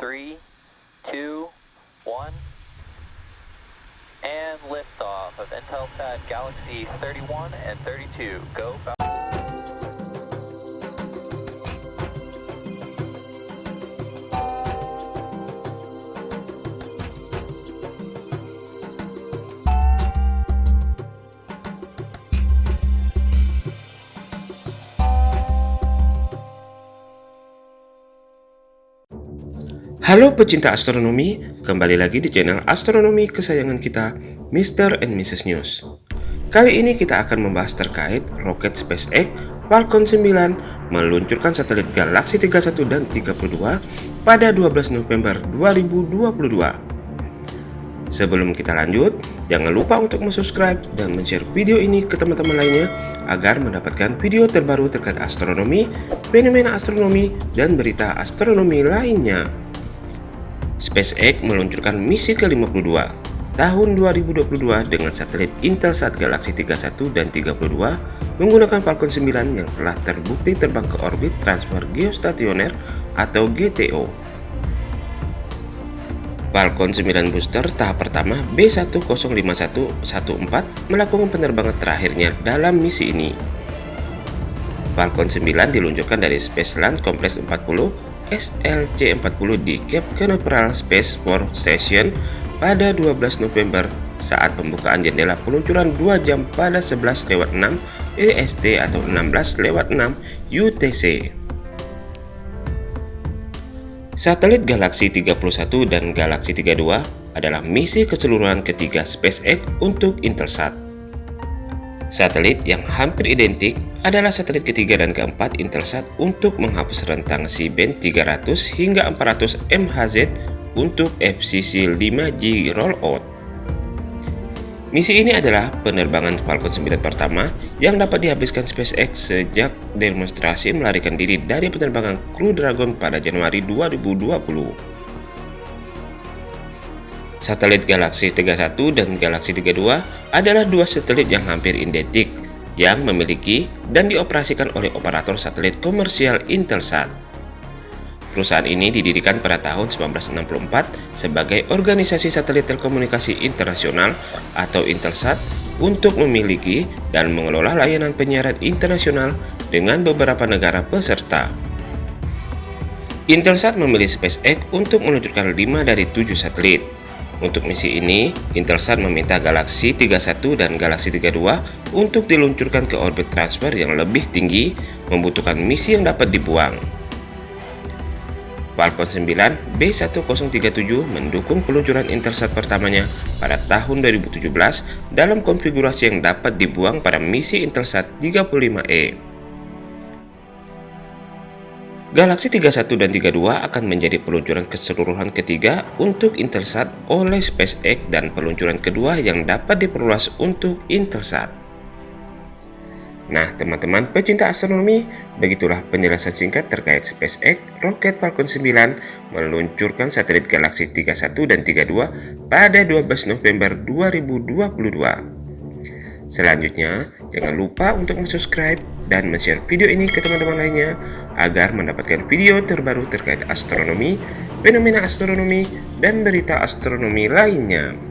three, two, one, and liftoff of Intelsat Galaxy 31 and 32. Go. Halo pecinta astronomi, kembali lagi di channel astronomi kesayangan kita, Mr. and Mrs. News. Kali ini kita akan membahas terkait roket SpaceX Falcon 9 meluncurkan satelit Galaxy 31 dan 32 pada 12 November 2022. Sebelum kita lanjut, jangan lupa untuk subscribe dan share video ini ke teman-teman lainnya agar mendapatkan video terbaru terkait astronomi, fenomena astronomi, dan berita astronomi lainnya. SpaceX meluncurkan misi ke-52 tahun 2022 dengan satelit Intelsat Galaxy 31 dan 32 menggunakan Falcon 9 yang telah terbukti terbang ke orbit transfer geostasioner atau GTO. Falcon 9 booster tahap pertama B10514 melakukan penerbangan terakhirnya dalam misi ini. Falcon 9 diluncurkan dari Space Launch Complex 40 SLC-40 di Cape Canaveral Space Force Station pada 12 November saat pembukaan jendela peluncuran 2 jam pada 11 lewat 6 EST atau 16 lewat 6 UTC. Satelit Galaxy 31 dan Galaxy 32 adalah misi keseluruhan ketiga SpaceX untuk Intelsat. Satelit yang hampir identik adalah satelit ketiga dan keempat Intelsat untuk menghapus rentang C-band 300 hingga 400 MHz untuk FCC 5G rollout. Misi ini adalah penerbangan Falcon 9 pertama yang dapat dihabiskan SpaceX sejak demonstrasi melarikan diri dari penerbangan Crew Dragon pada Januari 2020. Satelit Galaxy 31 dan Galaxy 32 adalah dua satelit yang hampir identik yang memiliki dan dioperasikan oleh operator satelit komersial Intelsat. Perusahaan ini didirikan pada tahun 1964 sebagai organisasi satelit telekomunikasi internasional atau Intelsat untuk memiliki dan mengelola layanan penyiaran internasional dengan beberapa negara peserta. Intelsat memilih SpaceX untuk meluncurkan 5 dari 7 satelit, untuk misi ini, Intelsat meminta Galaxy 31 dan Galaxy 32 untuk diluncurkan ke orbit transfer yang lebih tinggi, membutuhkan misi yang dapat dibuang. Falcon 9 B1037 mendukung peluncuran Intelsat pertamanya pada tahun 2017 dalam konfigurasi yang dapat dibuang pada misi Intelsat 35E. Galaxy 31 dan 32 akan menjadi peluncuran keseluruhan ketiga untuk Intelsat oleh SpaceX dan peluncuran kedua yang dapat diperluas untuk Intelsat. Nah, teman-teman pecinta astronomi, begitulah penjelasan singkat terkait SpaceX roket Falcon 9 meluncurkan satelit Galaxy 31 dan 32 pada 12 November 2022. Selanjutnya, jangan lupa untuk subscribe dan share video ini ke teman-teman lainnya agar mendapatkan video terbaru terkait astronomi, fenomena astronomi, dan berita astronomi lainnya.